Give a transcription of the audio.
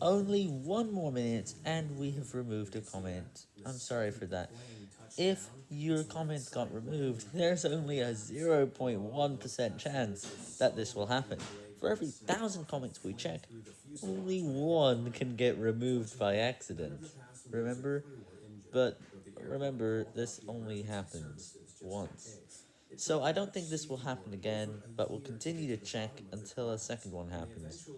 Only one more minute, and we have removed a comment. I'm sorry for that. If your comment got removed, there's only a 0.1% chance that this will happen. For every thousand comments we check, only one can get removed by accident. Remember? But remember, this only happens once. So I don't think this will happen again, but we'll continue to check until a second one happens.